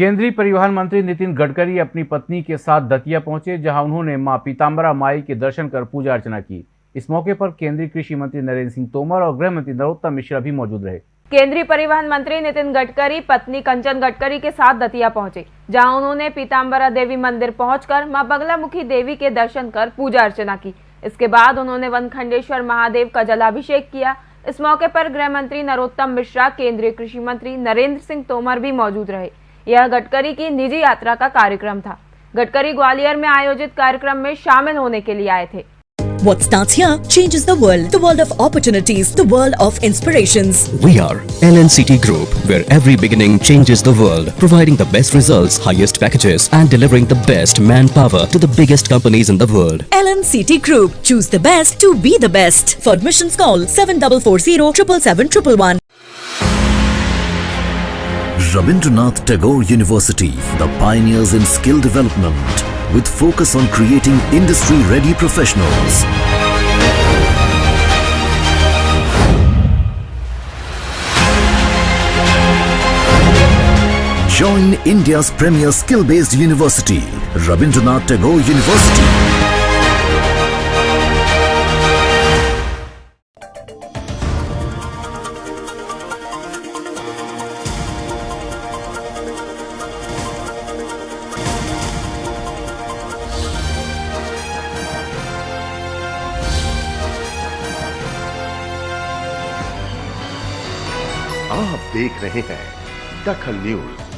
केंद्रीय परिवहन मंत्री नितिन गडकरी अपनी पत्नी के साथ दतिया पहुँचे, जहाँ उन्होंने माँ पीताम्बरा माई के दर्शन कर पूजा अर्चना की। इस मौके पर केंद्रीय कृषि मंत्री नरेंद्र सिंह तोमर और गृह मंत्री नरोत्तम मिश्रा भी मौजूद रहे। केंद्रीय परिवहन मंत्री नितिन गडकरी, पत्नी कंचन गडकरी के साथ दतिया पहुँचे, जहाँ उन्होंने पीताम्बरा देवी मंदिर पहुंचकर माँ बगलामुखी देवी के दर्शन कर पूजा अर्चना की। इसके बाद उन्होंने वनखंडेश्वर महादेव का जलाभिषेक किया। इस मौके पर गृह मंत्री नरोत्तम मिश्रा, केंद्रीय कृषि मंत्री नरेंद्र सिंह तोमर भी मौजूद रहे। यह गडकरी की निजी यात्रा का कार्यक्रम था गडकरी ग्वालियर में आयोजित कार्यक्रम में शामिल होने के लिए आए थे What starts here changes the world. The world of opportunities, the world of inspirations. We are LNCT Group, where every beginning changes the world, providing the best results, highest packages, and delivering the best manpower to the biggest companies in the world. LNCT Group. Choose the best to be the best. For admissions call 7440 777 Rabindranath Tagore University, the pioneers in skill development, with focus on creating industry-ready professionals. Join India's premier skill-based university, Rabindranath Tagore University. आप देख रहे हैं दखल news.